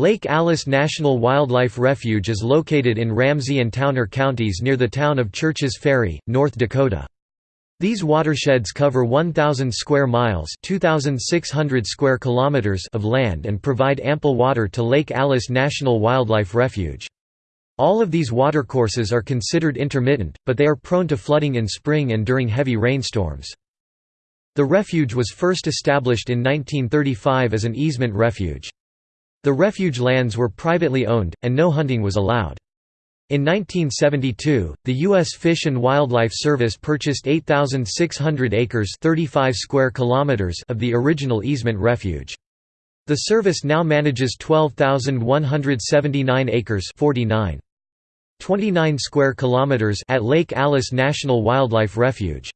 Lake Alice National Wildlife Refuge is located in Ramsey and Towner counties near the town of Churches Ferry, North Dakota. These watersheds cover 1,000 square miles 2,600 square kilometers of land and provide ample water to Lake Alice National Wildlife Refuge. All of these watercourses are considered intermittent, but they are prone to flooding in spring and during heavy rainstorms. The refuge was first established in 1935 as an easement refuge. The refuge lands were privately owned, and no hunting was allowed. In 1972, the U.S. Fish and Wildlife Service purchased 8,600 acres 35 square kilometers of the original easement refuge. The service now manages 12,179 acres 49. 29 square kilometers at Lake Alice National Wildlife Refuge.